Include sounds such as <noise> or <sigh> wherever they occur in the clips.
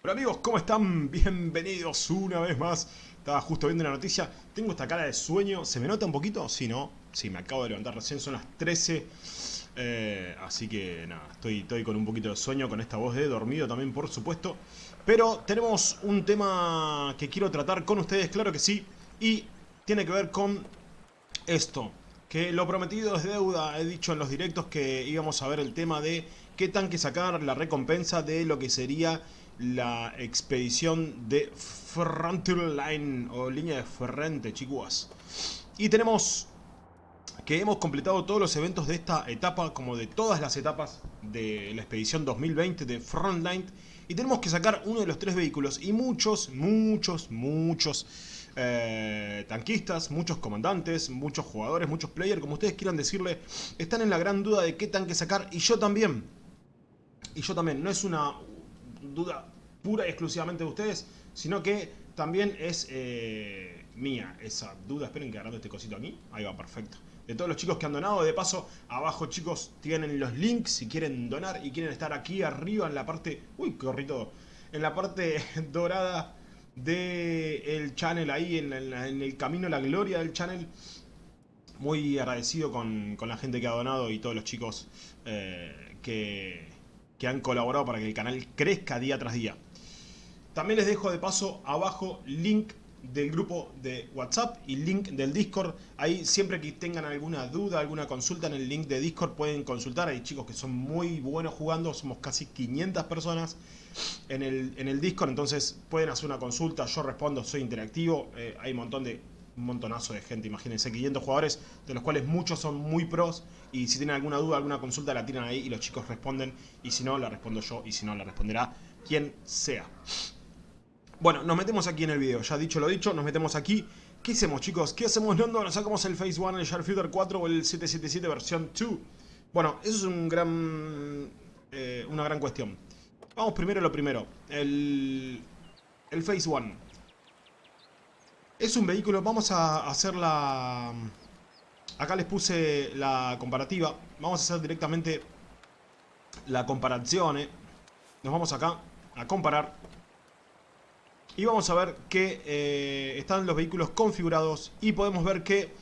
Hola amigos, ¿cómo están? Bienvenidos una vez más. Estaba justo viendo una noticia. Tengo esta cara de sueño. ¿Se me nota un poquito? Sí, ¿no? Sí, me acabo de levantar recién. Son las 13. Eh, así que nada, estoy, estoy con un poquito de sueño, con esta voz de dormido también, por supuesto. Pero tenemos un tema que quiero tratar con ustedes, claro que sí. Y tiene que ver con esto. Que lo prometido es deuda. He dicho en los directos que íbamos a ver el tema de qué tanque sacar, la recompensa de lo que sería la expedición de Frontier Line o línea de frente, chicos. Y tenemos que hemos completado todos los eventos de esta etapa, como de todas las etapas de la expedición 2020 de Frontline. Y tenemos que sacar uno de los tres vehículos y muchos, muchos, muchos eh, tanquistas, muchos comandantes, muchos jugadores, muchos players, como ustedes quieran decirle, están en la gran duda de qué tanque sacar y yo también. Y yo también, no es una duda pura y exclusivamente de ustedes, sino que también es eh, mía esa duda. Esperen que agarrando este cosito aquí. Ahí va, perfecto. De todos los chicos que han donado, de paso, abajo chicos tienen los links si quieren donar y quieren estar aquí arriba en la parte... Uy, todo. En la parte <laughs> dorada del el channel ahí, en, el camino a la gloria del channel. Muy agradecido con, la gente que ha donado y todos los chicos eh, que, que han colaborado para que el canal crezca día tras día. También les dejo de paso abajo link del grupo de WhatsApp y link del Discord. Ahí siempre que tengan alguna duda, alguna consulta en el link de Discord pueden consultar. Hay chicos que son muy buenos jugando, somos casi 500 personas en el, en el Discord, entonces pueden hacer una consulta, yo respondo, soy interactivo. Eh, hay un montón de un montonazo de gente, imagínense, 500 jugadores, de los cuales muchos son muy pros, y si tienen alguna duda, alguna consulta, la tiran ahí y los chicos responden, y si no, la respondo yo, y si no, la responderá quien sea. Bueno, nos metemos aquí en el video, ya dicho lo dicho, nos metemos aquí. ¿Qué hacemos chicos? ¿Qué hacemos? ¿No ¿Nos sacamos el Phase 1, el Sharpshooter 4 o el 777 versión 2? Bueno, eso es un gran, eh, una gran cuestión. Vamos primero lo primero. El, el Phase 1. Es un vehículo, vamos a hacer la... Acá les puse la comparativa. Vamos a hacer directamente la comparación. ¿eh? Nos vamos acá a comparar. Y vamos a ver que eh, están los vehículos configurados. Y podemos ver que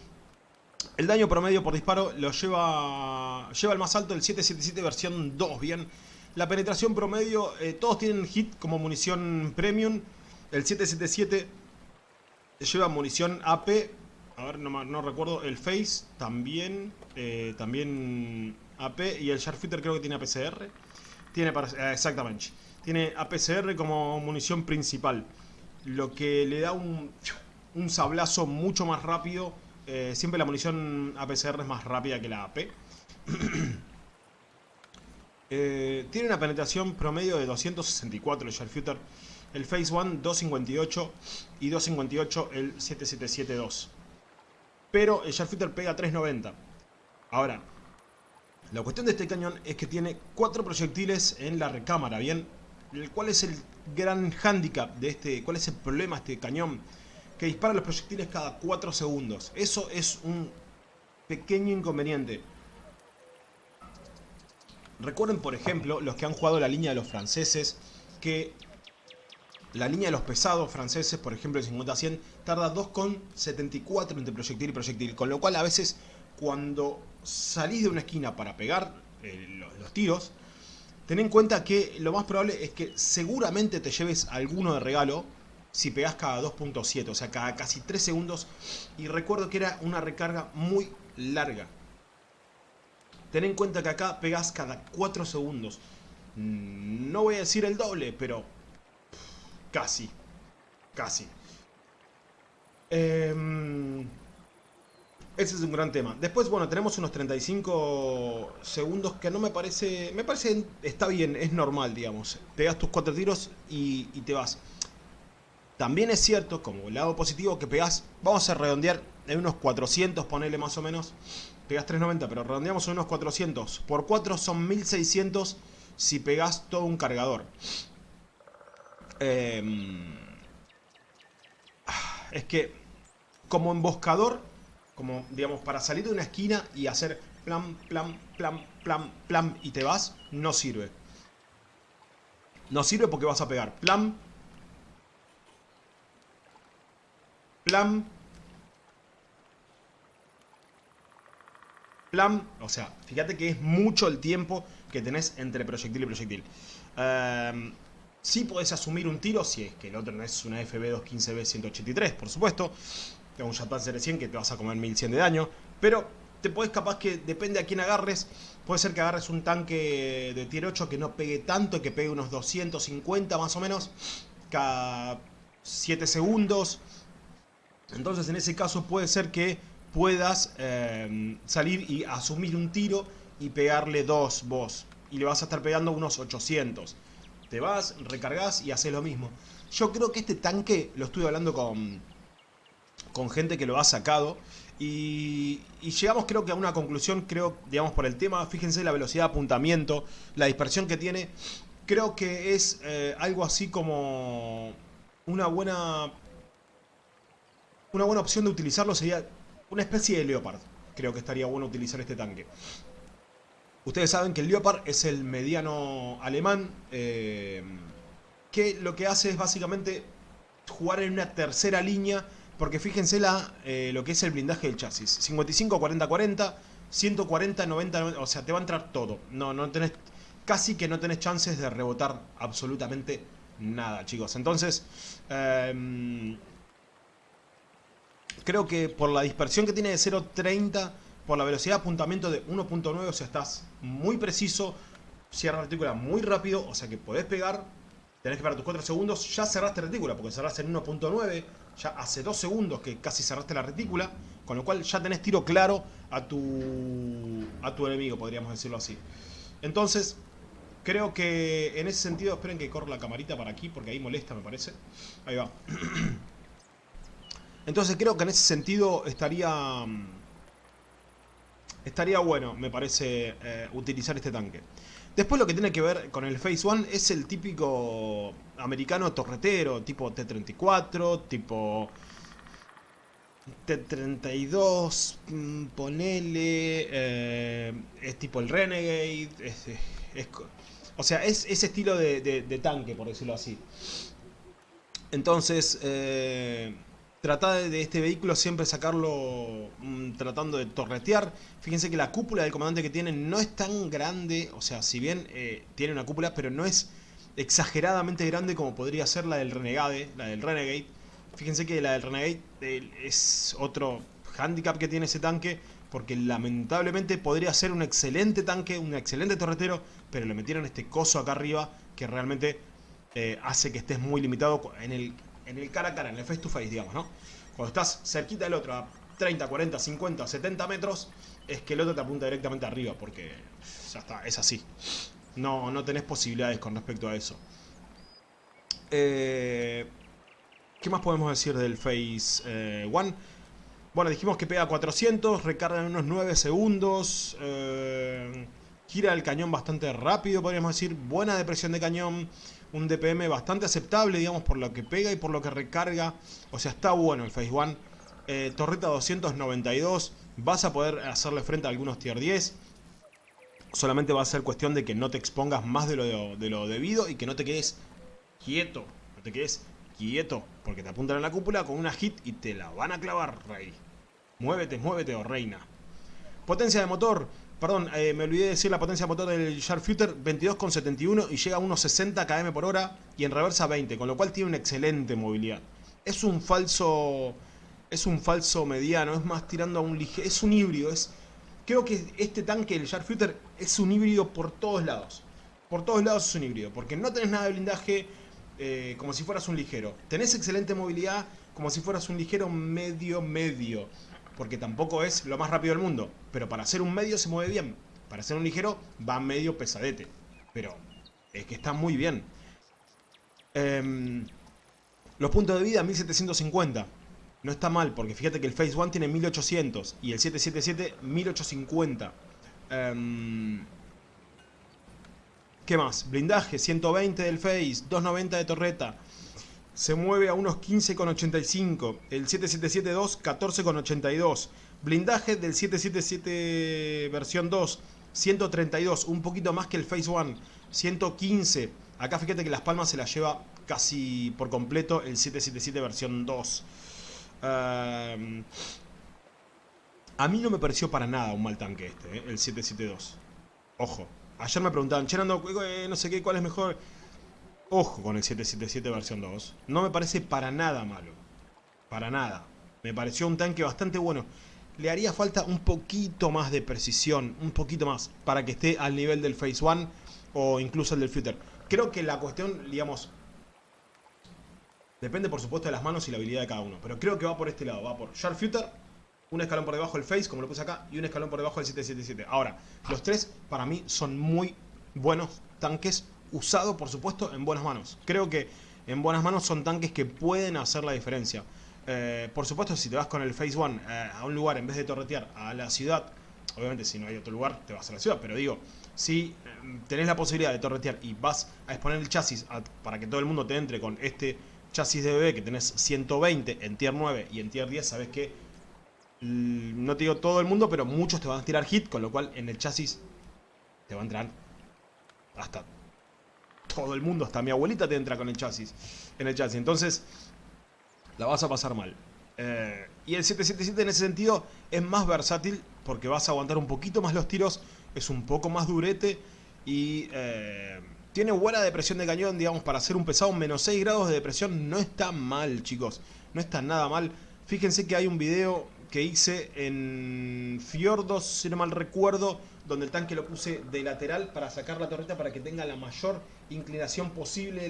el daño promedio por disparo lo lleva, lleva el más alto, el 777 versión 2. Bien, la penetración promedio, eh, todos tienen hit como munición premium. El 777 lleva munición AP. A ver, no, recuerdo. El Face también. Eh, también AP. Y el Sharpshooter creo que tiene APCR. Tiene eh, exactamente. Tiene APCR como munición principal. Lo que le da un, un sablazo mucho más rápido. Eh, siempre la munición APCR es más rápida que la AP. <clears throat> tiene una penetración promedio de 264 el Sharpshooter el Phase 1 258 y 258 el 7772. Pero el Sharpshooter pega 390. Ahora, la cuestión de este cañón es que tiene 4 proyectiles en la recámara, ¿bien? ¿Cuál es el gran handicap de este, cuál es el problema de este cañón? Que dispara los proyectiles cada 4 segundos. Eso es un pequeño inconveniente. Recuerden, por ejemplo, los que han jugado la línea de los franceses, que la línea de los pesados franceses, por ejemplo el 50-100, tarda 2,74 entre proyectil y proyectil. Con lo cual a veces cuando salís de una esquina para pegar eh, los, tiros, ten en cuenta que lo más probable es que seguramente te lleves alguno de regalo si pegás cada 2.7, o sea, cada casi 3 segundos. Y recuerdo que era una recarga muy larga. Ten en cuenta que acá pegás cada 4 segundos. Mm, no voy a decir el doble, pero Casi. Casi. Em, ese es un gran tema. Después, bueno, tenemos unos 35 segundos que no me parece... Me parece... Está bien, es normal, digamos. Pegas tus cuatro tiros y, te vas. También es cierto, como lado positivo, que pegas... Vamos a redondear en unos 400, ponele más o menos. Pegas 390, pero redondeamos en unos 400. Por 4 son 1600 si pegas todo un cargador. Em, es que como emboscador, como digamos para salir de una esquina y hacer plan, plan, plan, plan, plan y te vas, no sirve. No sirve porque vas a pegar plan, plan, plan. O sea, fíjate que es mucho el tiempo que tenés entre proyectil y proyectil. Eh, sí podés asumir un tiro si es que el otro no es una FB215B183, por supuesto. Un Jetpack 100 que te vas a comer 1100 de daño. Pero te podés capaz que, depende a quién agarres, puede ser que agarres un tanque de tier 8 que no pegue tanto, que pegue unos 250 más o menos, cada 7 segundos. Entonces en ese caso puede ser que puedas eh, salir y asumir un tiro y pegarle dos vos. Y le vas a estar pegando unos 800. Te vas, recargas y haces lo mismo. Yo creo que este tanque, lo estuve hablando con, con gente que lo ha sacado. Y, llegamos creo que a una conclusión, creo, digamos, por el tema. Fíjense la velocidad de apuntamiento, la dispersión que tiene. Creo que es eh, algo así como una buena... Una buena opción de utilizarlo sería una especie de Leopard. Creo que estaría bueno utilizar este tanque. Ustedes saben que el Leopard es el mediano alemán, eh, que lo que hace es básicamente jugar en una tercera línea, porque fíjense la, eh, lo que es el blindaje del chasis. 55, 40, 40, 140, 90, 90, o sea, te va a entrar todo. No, no tenés, casi que no tenés chances de rebotar absolutamente nada, chicos. Entonces, eh, creo que por la dispersión que tiene de 0.30 por la velocidad de apuntamiento de 1.9, o sea, estás muy preciso, cierra la retícula muy rápido, o sea que podés pegar, tenés que esperar tus 4 segundos, ya cerraste la retícula, porque cerraste en 1.9, ya hace 2 segundos que casi cerraste la retícula, con lo cual ya tenés tiro claro a tu, a tu enemigo, podríamos decirlo así. Entonces, creo que en ese sentido, esperen que corra la camarita para aquí, porque ahí molesta me parece. Ahí va. <clears throat> Entonces creo que en ese sentido estaría estaría bueno, me parece, eh, utilizar este tanque. Después lo que tiene que ver con el Phase One es el típico americano torretero, tipo T-34, tipo T-32, mm, ponele, eh, es tipo el Renegade, o sea, es ese estilo de, de, tanque, por decirlo así. Entonces, eh, Trata de este vehículo siempre sacarlo mm, tratando de torretear. Fíjense que la cúpula del comandante que tiene no es tan grande, o sea, si bien eh, tiene una cúpula, pero no es exageradamente grande como podría ser la del Renegade, la del Renegade. Fíjense que la del Renegade eh, es otro handicap que tiene ese tanque, porque lamentablemente podría ser un excelente tanque, un excelente torretero, pero le metieron este coso acá arriba que realmente eh, hace que estés muy limitado en el en el cara a cara, en el face to face, digamos, ¿no? Cuando estás cerquita del otro, a 30, 40, 50, 70 metros, es que el otro te apunta directamente arriba, porque ya está, es así. No, no tenés posibilidades con respecto a eso. Eh, ¿Qué más podemos decir del eh, One? Bueno, dijimos que pega 400, recarga en unos 9 segundos, eh, gira el cañón bastante rápido, podríamos decir, buena depresión de cañón, un DPM bastante aceptable, digamos, por lo que pega y por lo que recarga. O sea, está bueno el Phase One. Eh, torreta 292, vas a poder hacerle frente a algunos tier 10. Solamente va a ser cuestión de que no te expongas más de lo, de lo debido y que no te quedes quieto. No te quedes quieto, porque te apuntan en la cúpula con una hit y te la van a clavar, rey. Muévete, muévete, oh reina. Potencia de motor, Perdón, eh, me olvidé de decir la potencia motor del Sharpshooter 22,71 y llega a unos 60 km por hora y en reversa 20, con lo cual tiene una excelente movilidad. Es un falso es un falso mediano, es más tirando a un ligero, es un híbrido, es creo que este tanque el Sharpshooter es un híbrido por todos lados. Por todos lados es un híbrido, porque no tenés nada de blindaje eh, como si fueras un ligero. Tenés excelente movilidad como si fueras un ligero medio medio porque tampoco es lo más rápido del mundo. Pero para hacer un medio se mueve bien. Para hacer un ligero va medio pesadete. Pero es que está muy bien. Em, los puntos de vida 1750. No está mal, porque fíjate que el Phase 1 tiene 1800 y el 777 1850. Em, ¿Qué más? Blindaje 120 del Face, 290 de torreta, se mueve a unos 15,85. El 777-2, 14,82. Blindaje del 777 versión 2, 132, un poquito más que el Phase 1, 115. Acá fíjate que las palmas se las lleva casi por completo el 777 versión 2. Em, a mí no me pareció para nada un mal tanque este, eh, el 772. Ojo. Ayer me preguntaban, Cherando, eh, no sé qué, ¿cuál es mejor? Ojo con el 777 versión 2. No me parece para nada malo. Para nada. Me pareció un tanque bastante bueno. Le haría falta un poquito más de precisión. Un poquito más. Para que esté al nivel del Phase 1 o incluso el del Future. Creo que la cuestión, digamos... Depende por supuesto de las manos y la habilidad de cada uno. Pero creo que va por este lado. Va por Sharp Future un escalón por debajo del Face, como lo puse acá, y un escalón por debajo del 777. Ahora, los tres para mí son muy buenos tanques, usados por supuesto en buenas manos. Creo que en buenas manos son tanques que pueden hacer la diferencia. Eh, por supuesto, si te vas con el Phase 1 eh, a un lugar en vez de torretear a la ciudad, obviamente si no hay otro lugar te vas a la ciudad, pero digo, si eh, tenés la posibilidad de torretear y vas a exponer el chasis para que todo el mundo te entre con este chasis de bebé que tenés 120 en tier 9 y en tier 10, sabes que no te digo todo el mundo, pero muchos te van a tirar hit, con lo cual en el chasis te va a entrar hasta todo el mundo, hasta mi abuelita te entra con el chasis, en el chasis. Entonces, la vas a pasar mal. Eh, y el 777 en ese sentido es más versátil porque vas a aguantar un poquito más los tiros, es un poco más durete y eh, tiene buena depresión de cañón, digamos, para hacer un pesado, menos 6 grados de depresión no está mal, chicos, no está nada mal. Fíjense que hay un video que hice en Fiordos, si no mal recuerdo, donde el tanque lo puse de lateral para sacar la torreta para que tenga la mayor inclinación posible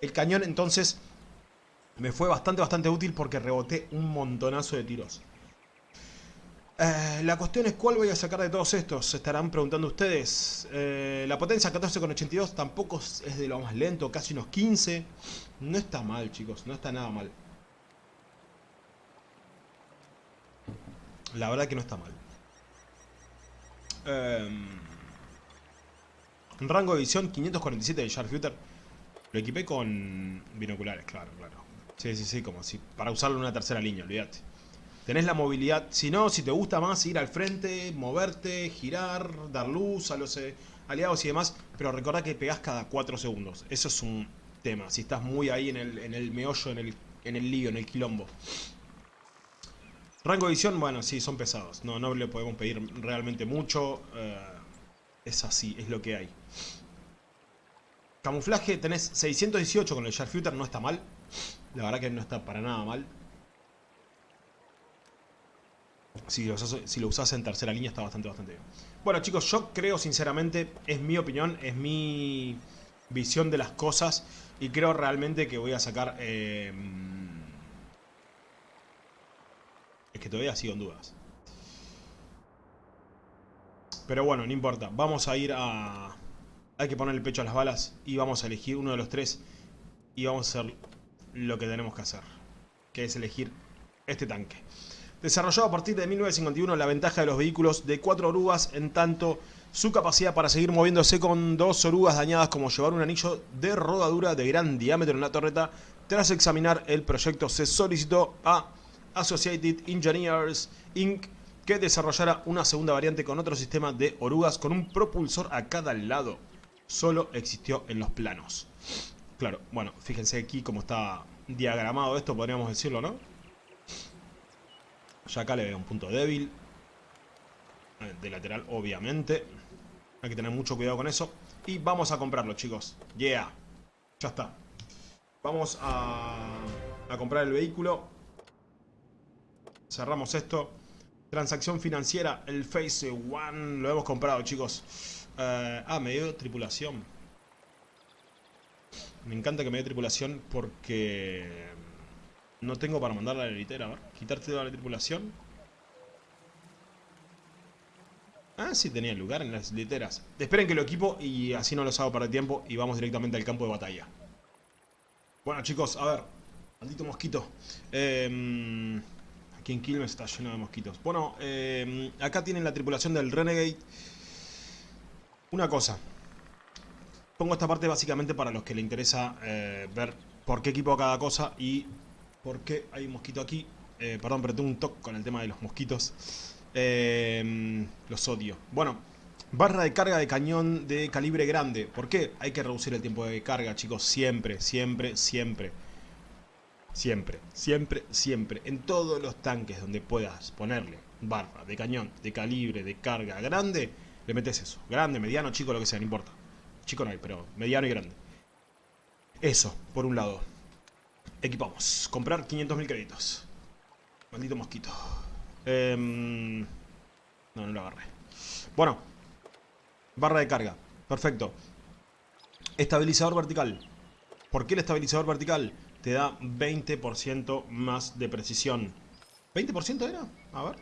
el, cañón. Entonces me fue bastante, bastante útil porque reboté un montonazo de tiros. Eh, la cuestión es cuál voy a sacar de todos estos, se estarán preguntando ustedes. Eh, la potencia 14,82 tampoco es de lo más lento, casi unos 15. No está mal chicos, no está nada mal. La verdad que no está mal. Eh, rango de visión 547 de Sharpshooter. Lo equipé con binoculares, claro, claro. Sí, sí, sí, como si para usarlo en una tercera línea, olvídate. Tenés la movilidad, si no, si te gusta más ir al frente, moverte, girar, dar luz a los eh, aliados y demás, pero recordá que pegás cada 4 segundos. Eso es un tema, si estás muy ahí en el, meollo, en el, en el lío, en el quilombo. Rango de visión, bueno, sí, son pesados. No, no le podemos pedir realmente mucho. Eh, es así, es lo que hay. Camuflaje, tenés 618 con el Sharpshooter, no está mal. La verdad que no está para nada mal. Si lo, usas, si lo en tercera línea está bastante, bastante bien. Bueno chicos, yo creo sinceramente, es mi opinión, es mi visión de las cosas. Y creo realmente que voy a sacar... Eh, es que todavía sigo en dudas. Pero bueno, no importa. Vamos a ir a... Hay que poner el pecho a las balas y vamos a elegir uno de los tres. Y vamos a hacer lo que tenemos que hacer. Que es elegir este tanque. Desarrollado a partir de 1951 la ventaja de los vehículos de cuatro orugas en tanto su capacidad para seguir moviéndose con dos orugas dañadas como llevar un anillo de rodadura de gran diámetro en la torreta. Tras examinar el proyecto se solicitó a Associated Engineers Inc., que desarrollara una segunda variante con otro sistema de orugas con un propulsor a cada lado. Solo existió en los planos. Claro, bueno, fíjense aquí cómo está diagramado esto, podríamos decirlo, ¿no? Ya acá le veo un punto débil. Eh, de lateral, obviamente. Hay que tener mucho cuidado con eso. Y vamos a comprarlo, chicos. Yeah. Ya está. Vamos a, a comprar el vehículo. Cerramos esto. Transacción financiera, el Face One. Lo hemos comprado, chicos. Eh, ah, me dio tripulación. Me encanta que me dé tripulación porque... No tengo para mandar a la litera. Ver, quitarte la tripulación. Ah, sí, tenía lugar en las literas. Esperen que lo equipo y así no los hago para tiempo y vamos directamente al campo de batalla. Bueno, chicos, a ver. Maldito mosquito. Eh... Aquí en Quilmes está lleno de mosquitos. Bueno, eh, acá tienen la tripulación del Renegade. Una cosa. Pongo esta parte básicamente para los que le interesa eh, ver por qué equipo cada cosa y por qué hay un mosquito aquí. Eh, perdón, pero tengo un toque con el tema de los mosquitos. los odio. Bueno, Barra de carga de cañón de calibre grande. ¿Por qué? Hay que reducir el tiempo de carga, chicos. Siempre, siempre, siempre. Siempre, siempre, siempre. En todos los tanques donde puedas ponerle barra de cañón de calibre de carga grande, le metes eso. Grande, mediano, chico, lo que sea, no importa. Chico no hay, pero mediano y grande. Eso, por un lado. Equipamos. Comprar 500.000 créditos. Maldito mosquito. Em, no, no lo agarré. Bueno. Barra de carga. Perfecto. Estabilizador vertical. ¿Por qué el estabilizador vertical? Te da 20% más de precisión. ¿20% era? A ver.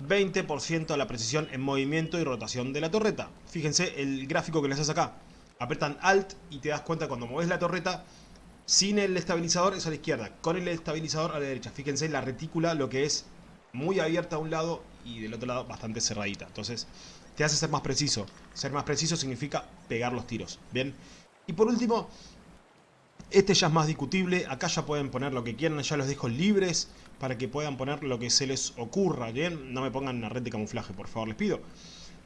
20% a la precisión en movimiento y rotación de la torreta. Fíjense el gráfico que les hace acá. Apretan Alt y te das cuenta cuando mueves la torreta sin el estabilizador es a la izquierda, con el estabilizador a la derecha. Fíjense la retícula lo que es muy abierta a un lado y del otro lado bastante cerradita. Entonces te hace ser más preciso. Ser más preciso significa pegar los tiros. Bien. Y por último, este ya es más discutible. Acá ya pueden poner lo que quieran. Ya los dejo libres para que puedan poner lo que se les ocurra. Bien. No me pongan una red de camuflaje, por favor, les pido.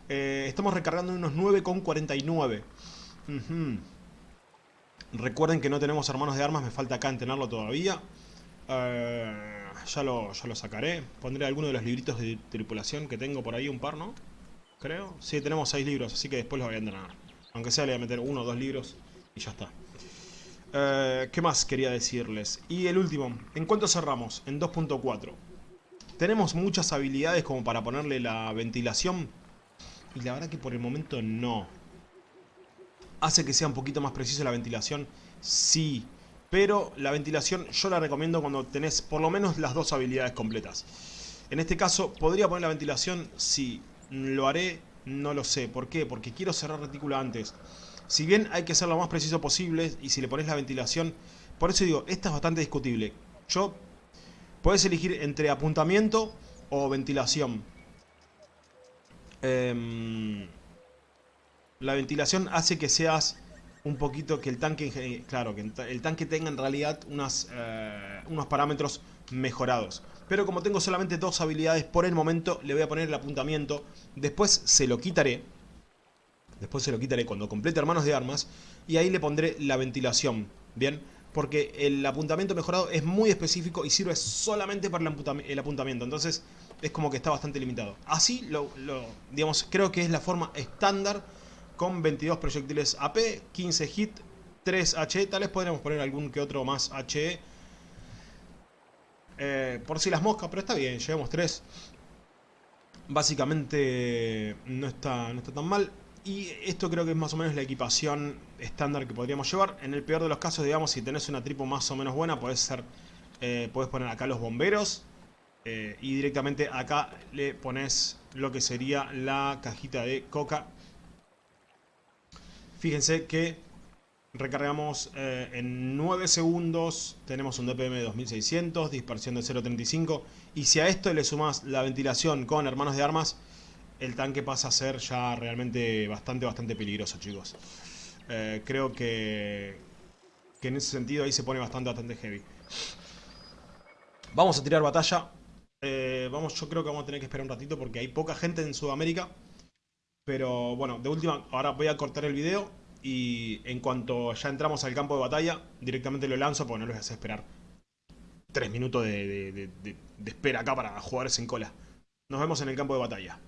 Eh, estamos recargando unos 9,49. Recuerden que no tenemos hermanos de armas. Me falta acá en tenerlo todavía. Eh, ya, lo, ya lo sacaré. Pondré alguno de los libritos de tripulación que tengo por ahí. Un par, ¿no? Creo. Sí, tenemos 6 libros. Así que después los voy a entrenar. Aunque sea le voy a meter uno o dos libros. Y ya está. Eh, ¿Qué más quería decirles? Y el último, ¿en cuánto cerramos? En 2.4 Tenemos muchas habilidades como para ponerle la ventilación Y la verdad que por el momento no ¿Hace que sea un poquito más preciso la ventilación? Sí Pero la ventilación yo la recomiendo cuando tenés por lo menos las dos habilidades completas En este caso, ¿podría poner la ventilación? Sí ¿Lo haré? No lo sé ¿Por qué? Porque quiero cerrar retícula antes si bien hay que ser lo más preciso posible y si le pones la ventilación... Por eso digo, esta es bastante discutible. Yo... Puedes elegir entre apuntamiento o ventilación. Em, la ventilación hace que seas un poquito que el tanque, claro, que el tanque tenga en realidad eh, unos parámetros mejorados. Pero como tengo solamente dos habilidades por el momento, le voy a poner el apuntamiento. Después se lo quitaré Después se lo quitaré cuando complete hermanos de armas. Y ahí le pondré la ventilación. Bien. Porque el apuntamiento mejorado es muy específico y sirve solamente para el, apuntamiento. Entonces es como que está bastante limitado. Así, lo, digamos, creo que es la forma estándar con 22 proyectiles AP, 15 hit, 3 HE. Tal vez podríamos poner algún que otro más HE. Eh, por si las moscas, pero está bien, llevamos 3. Básicamente no está, no está tan mal. Y esto creo que es más o menos la equipación estándar que podríamos llevar. En el peor de los casos, digamos, si tenés una tripo más o menos buena, puedes ser, eh, poner acá los bomberos. Eh, y directamente acá le pones lo que sería la cajita de coca. Fíjense que recargamos eh, en 9 segundos, tenemos un DPM de 2600, dispersión de 0.35. Y si a esto le sumas la ventilación con hermanos de armas, el tanque pasa a ser ya realmente bastante, bastante peligroso, chicos. Eh, creo que, que en ese sentido ahí se pone bastante, bastante heavy. Vamos a tirar batalla. Eh, vamos, yo creo que vamos a tener que esperar un ratito porque hay poca gente en Sudamérica. Pero bueno, de última, ahora voy a cortar el video y en cuanto ya entramos al campo de batalla, directamente lo lanzo porque no les voy a esperar tres minutos de, de espera acá para jugadores en cola. Nos vemos en el campo de batalla.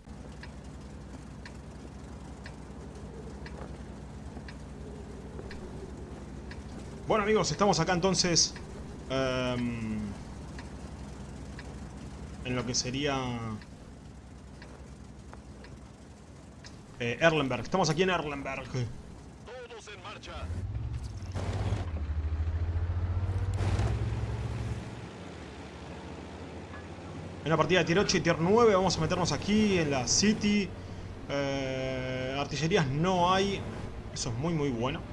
Bueno amigos, estamos acá entonces em, en lo que sería eh, Erlenberg. Estamos aquí en Erlenberg. Todos en marcha. En una partida de tier 8 y tier 9 vamos a meternos aquí en la City. Eh, artillerías no hay. Eso es muy muy bueno.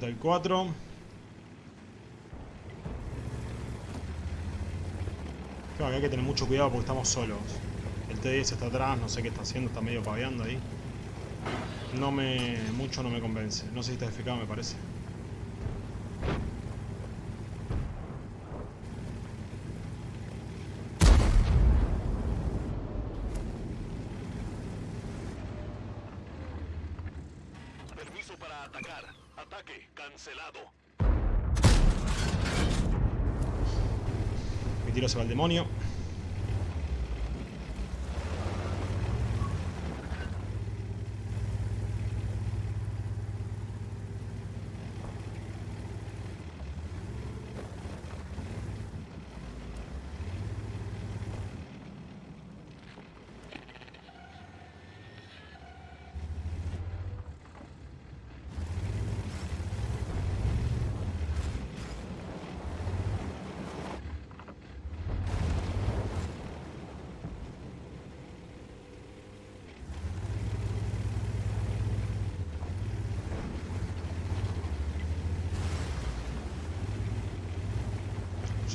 34. Claro, que hay que tener mucho cuidado porque estamos solos. El T10 está atrás, no sé qué está haciendo, está medio paveando ahí. No me... mucho no me convence. No sé si está defecado, me parece. Mi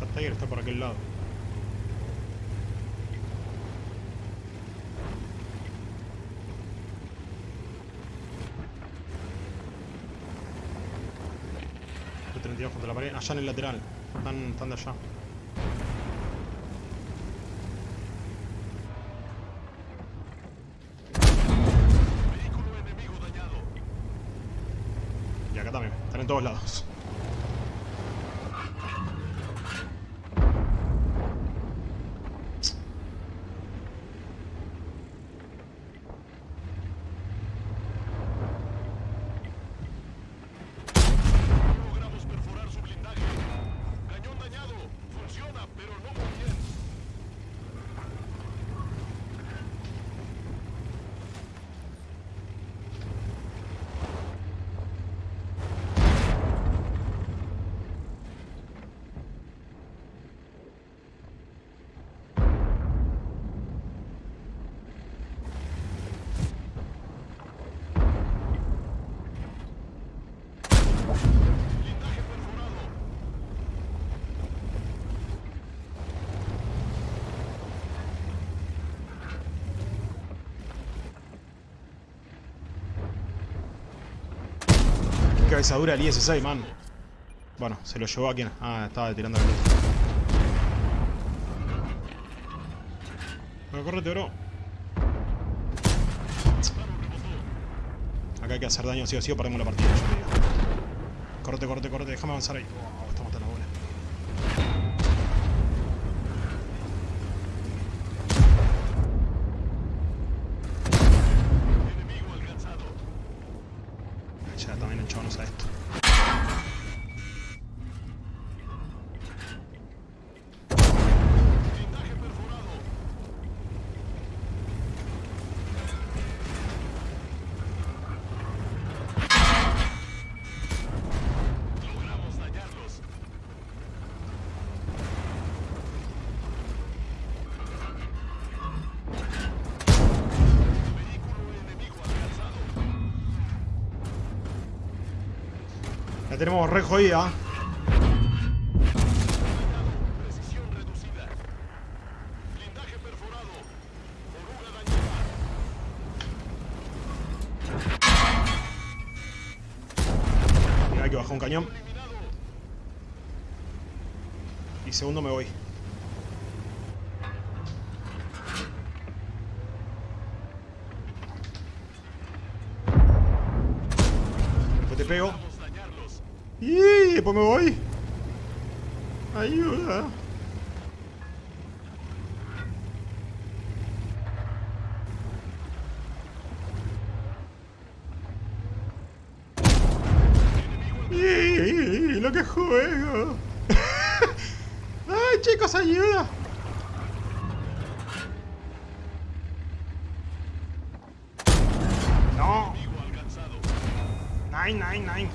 Ya Tiger está por aquel lado. El 32 contra la pared. Allá en el lateral. Están, están de allá. Vehículo enemigo dañado. Y acá también. Están en todos lados. No logramos perforar su blindaje. Cañón dañado. Funciona, pero no muy bien. Blindaje perforado. Qué cabeza dura el IS-6, man. Bueno, se lo llevó a quien. Ah, estaba tirando la luz. Bueno, correte, bro. Acá hay que hacer daño sí o sí o perdemos la partida, yo digo. Correte, correte, correte, déjame avanzar ahí. Tenemos re jodida. Mira, que bajar un cañón. Y segundo me voy. chicos, ayuda! No. Nine, nine, nine.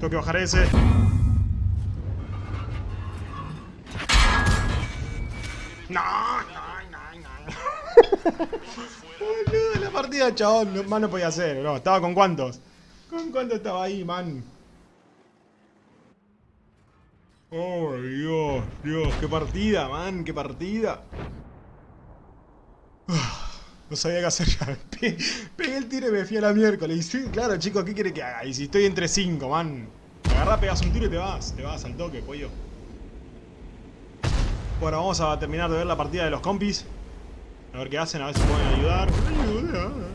Tengo que bajar ese. Partida, chabón, no, más no podía hacer, bro. ¿Estaba con cuántos? ¿Con cuántos estaba ahí, man? Oh, Dios, Dios, qué partida, man, qué partida. No sabía qué hacer <laughs> ya. Pe- Pegué el tiro y me fui a la miércoles. Sí, claro, chicos, ¿qué quiere que haga? Y si estoy entre 5, man. Agarrá, pegas un tiro y te vas. Te vas al toque, pollo. Bueno, vamos a terminar de ver la partida de los compis. A ver qué hacen, a ver si pueden ayudar. Ayuda.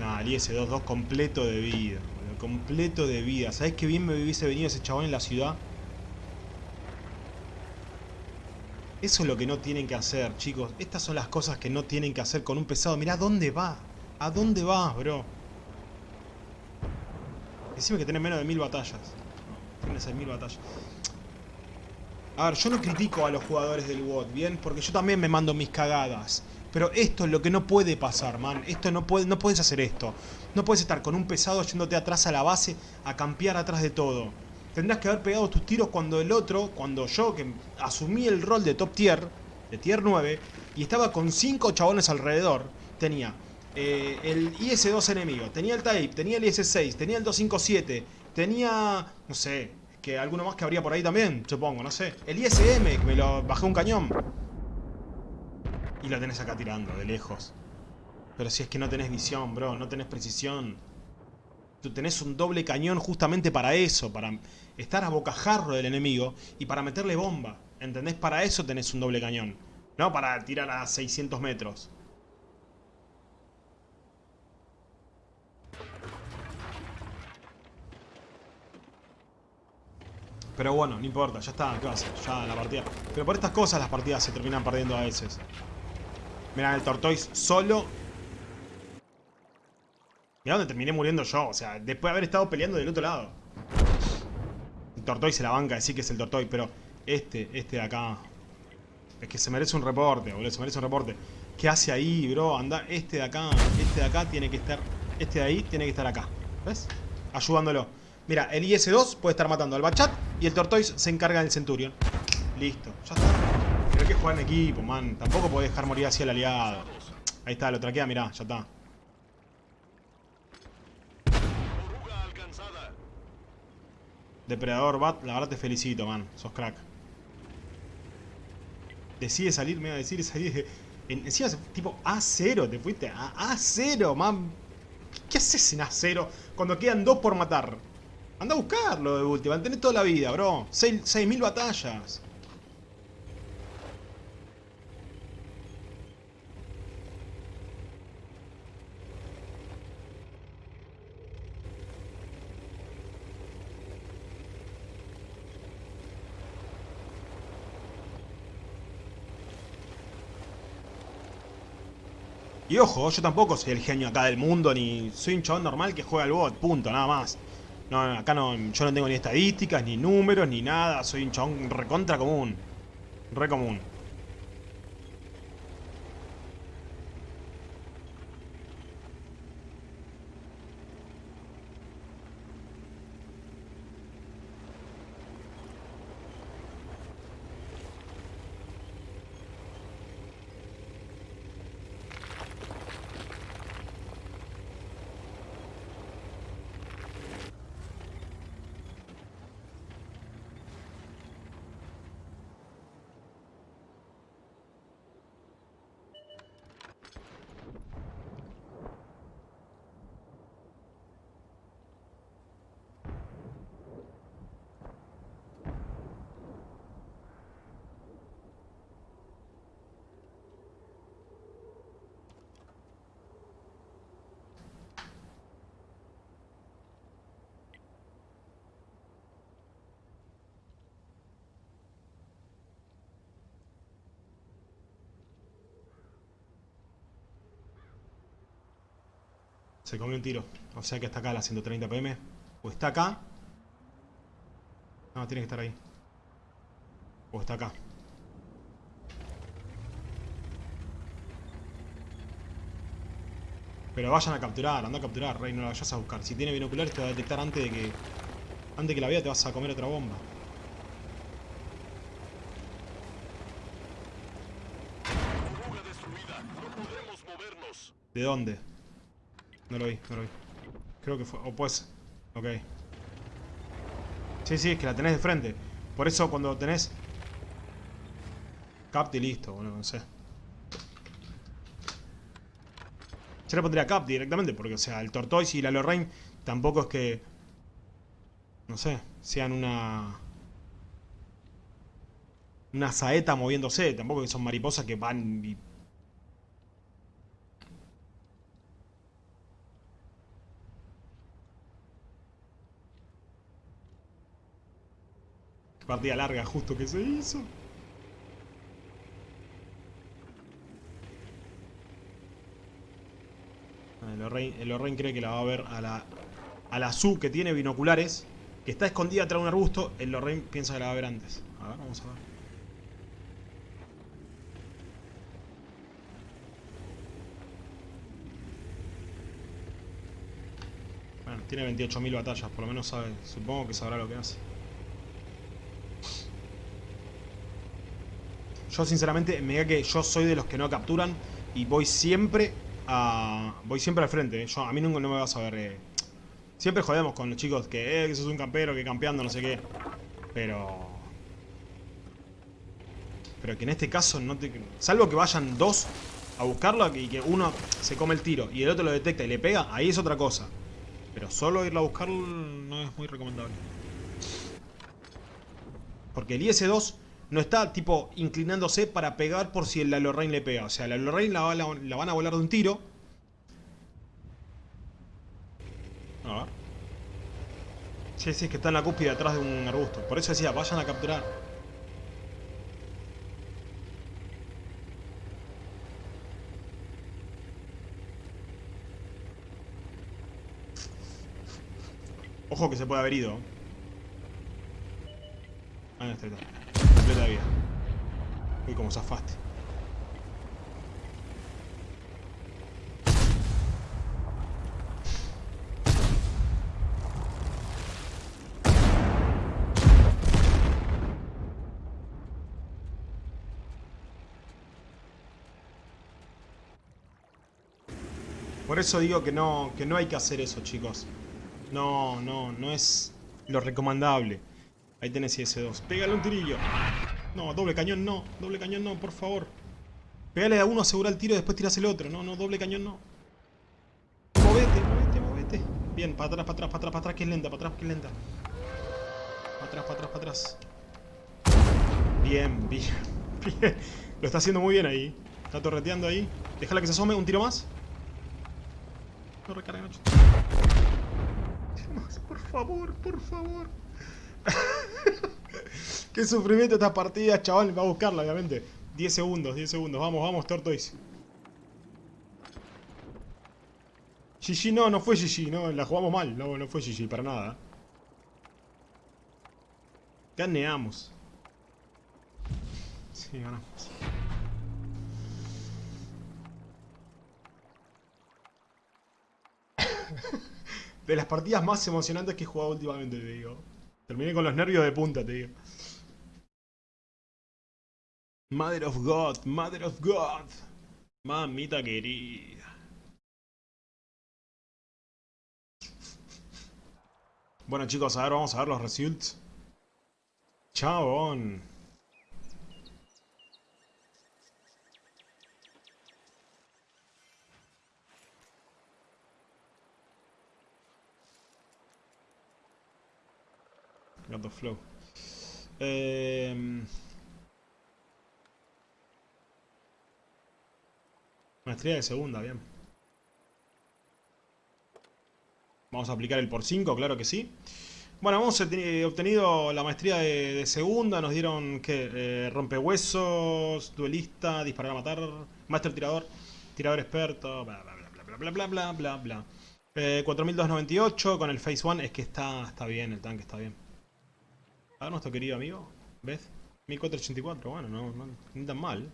Nah, el IS-2-2 completo de vida. boludo, Completo de vida. ¿Sabés qué bien me hubiese venido ese chabón en la ciudad? Eso es lo que no tienen que hacer, chicos. Estas son las cosas que no tienen que hacer con un pesado. Mirá dónde va. ¿A dónde vas, bro? Decime que tenés menos de mil batallas. No, tienes seis mil batallas. A ver, yo no critico a los jugadores del WOT, ¿bien? Porque yo también me mando mis cagadas. Pero esto es lo que no puede pasar, man. Esto no puede, no puedes hacer esto. No puedes estar con un pesado yéndote atrás a la base a campear atrás de todo. Tendrás que haber pegado tus tiros cuando el otro, cuando yo, que asumí el rol de top tier, de tier 9, y estaba con 5 chabones alrededor, tenía eh, el IS-2 enemigo, tenía el Type, tenía el IS-6, tenía el 257, tenía, no sé, que alguno más que habría por ahí también, supongo, no sé. El ISM, que me lo bajé un cañón. Y lo tenés acá tirando, de lejos. Pero si es que no tenés visión, bro, no tenés precisión. Tú tenés un doble cañón justamente para eso, para estar a bocajarro del enemigo y para meterle bomba. ¿Entendés? Para eso tenés un doble cañón. No para tirar a 600 metros. Pero bueno, no importa, ya está, ¿qué va a hacer? Ya la partida. Pero por estas cosas las partidas se terminan perdiendo a veces. Mirá, el Tortoise solo. Mirá donde terminé muriendo yo, o sea, después de haber estado peleando del otro lado. El Tortoise se la banca, decir que es el Tortoise, pero este, este de acá. Es que se merece un reporte, boludo, se merece un reporte. ¿Qué hace ahí, bro? Anda, este de acá, este de acá tiene que estar. Este de ahí tiene que estar acá. ¿Ves? Ayudándolo. Mira, el IS-2 puede estar matando al Bachat y el Tortoise se encarga del Centurion. Listo, ya está. Que jugar en equipo, man. Tampoco podés dejar morir así al aliado. Ahí está, lo traquea, mirá, ya está. Depredador Bat, la verdad te felicito, man. Sos crack. Decide salir, me va a decir salir. En, encima, tipo A0, te fuiste a A0, man. ¿Qué haces en A0 cuando quedan dos por matar? Anda a buscarlo de última, tenés toda la vida, bro. 6.000 batallas. Y ojo, yo tampoco soy el genio acá del mundo, ni soy un chabón normal que juega al bot, punto, nada más. No, acá no, yo no tengo ni estadísticas, ni números, ni nada, soy un chabón recontra común. Re común. Se comió un tiro. O sea que está acá a la 130 pm. O está acá. No, tiene que estar ahí. O está acá. Pero vayan a capturar, anda a capturar, Rey, no la vayas a buscar. Si tiene binoculares te va a detectar antes de que... Antes de que la vea te vas a comer otra bomba. ¿De dónde? No lo vi, no lo vi. Creo que fue... O pues... Ok. Sí, sí, es que la tenés de frente. Por eso cuando tenés... Capti listo, bueno, no sé. Yo le pondría Cap directamente, porque, o sea, el Tortoise y la Lorraine tampoco es que... No sé, sean una... Una saeta moviéndose, tampoco que son mariposas que van y Partida larga justo que se hizo. Ah, El Lorraine, el Lorraine cree que la va a ver a la, a la Su que tiene binoculares, que está escondida tras un arbusto. El Lorraine piensa que la va a ver antes. A ver, vamos a ver. Bueno, tiene 28.000 batallas, por lo menos sabe, supongo que sabrá lo que hace. Yo sinceramente, me diga que yo soy de los que no capturan y voy siempre a. voy siempre al frente. ¿eh? Yo, a mí nunca no me vas a ver. eh. Siempre jodemos con los chicos que, eh, que sos un campero, que campeando, no sé qué. Pero. Pero que en este caso no te. Salvo que vayan dos a buscarlo y que uno se come el tiro y el otro lo detecta y le pega, ahí es otra cosa. Pero solo irlo a buscar no es muy recomendable. Porque el IS-2 no está tipo inclinándose para pegar por si la Lorraine le pega. O sea, la Lorraine la, la- la van a volar de un tiro. A ver. Sí, sí, es que está en la cúspide atrás de un arbusto. Por eso decía, vayan a capturar. Ojo que se puede haber ido. Ahí está, está. Completa vida. Uy, como zafaste. Por eso digo que no, que no hay que hacer eso, chicos. No, no, no es lo recomendable. Ahí tenés IS-2. Pégale un tirillo. No, doble cañón no. Doble cañón no, por favor. Pégale a uno, asegura el tiro y después tiras el otro. No, no, doble cañón no. Movete, movete, movete. Bien, para atrás, para atrás, para atrás, para atrás, que es lenta, para atrás, que es lenta. Para atrás, para atrás, para atrás. Bien, bien, <laughs> bien. Lo está haciendo muy bien ahí. Está torreteando ahí. Déjala que se asome, un tiro más. No. <laughs> Más, Por favor, por favor. <laughs> Qué sufrimiento esta partida, chaval. Va a buscarla, obviamente. 10 segundos, 10 segundos. Vamos, vamos, Tortoise. GG no, no fue GG, no, la jugamos mal. No, no fue GG, para nada. Ganeamos. Sí, ganamos. <laughs> De las partidas más emocionantes que he jugado últimamente, te digo. Terminé con los nervios de punta, te digo. Mother of God, Mother of God. Mamita querida. Bueno chicos, a ver, vamos a ver los results. Chabón. Flow. Eh... Maestría de segunda, bien. Vamos a aplicar el por 5, claro que sí. Bueno, hemos obteni- obtenido la maestría de, segunda. Nos dieron, ¿qué? Eh, rompehuesos, duelista, disparar a matar, master tirador, tirador experto, bla bla bla bla bla bla bla bla bla. Eh, 4298 con el Phase 1. Es que está, está bien, el tanque está bien. A ver nuestro querido amigo. ¿Ves? 1484, bueno, no, no, ni tan mal.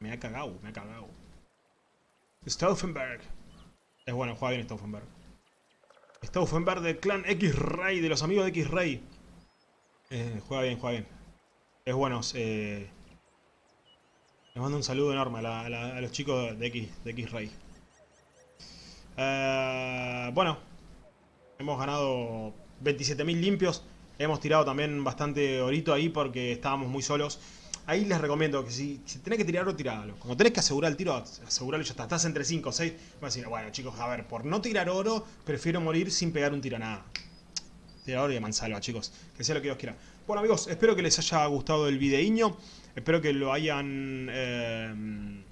Me ha cagado, me ha cagado. Stauffenberg. Es bueno, juega bien Stauffenberg. Stauffenberg del clan X-Ray, de los amigos de X-Ray. Eh, juega bien, juega bien. Es bueno. Eh, les mando un saludo enorme a, los chicos de X, de X-Ray. Eh, bueno, hemos ganado 27.000 limpios. Hemos tirado también bastante orito ahí porque estábamos muy solos. Ahí les recomiendo que si, si tenés que tirar oro, tiralo. Como tenés que asegurar el tiro, aseguralo ya está. Estás entre 5 o 6. Vas a decir, bueno chicos, a ver, por no tirar oro, prefiero morir sin pegar un tiro a nada. Tirar oro y a mansalva, chicos. Que sea lo que Dios quiera. Bueno amigos, espero que les haya gustado el videíño. Espero que lo hayan... eh,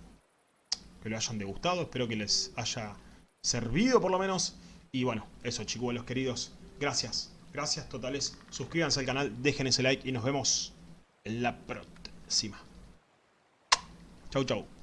que lo hayan degustado. Espero que les haya servido por lo menos. Y bueno, eso chicuelos queridos. Gracias. Gracias totales. Suscríbanse al canal, dejen ese like y nos vemos en la próxima. Chau chau.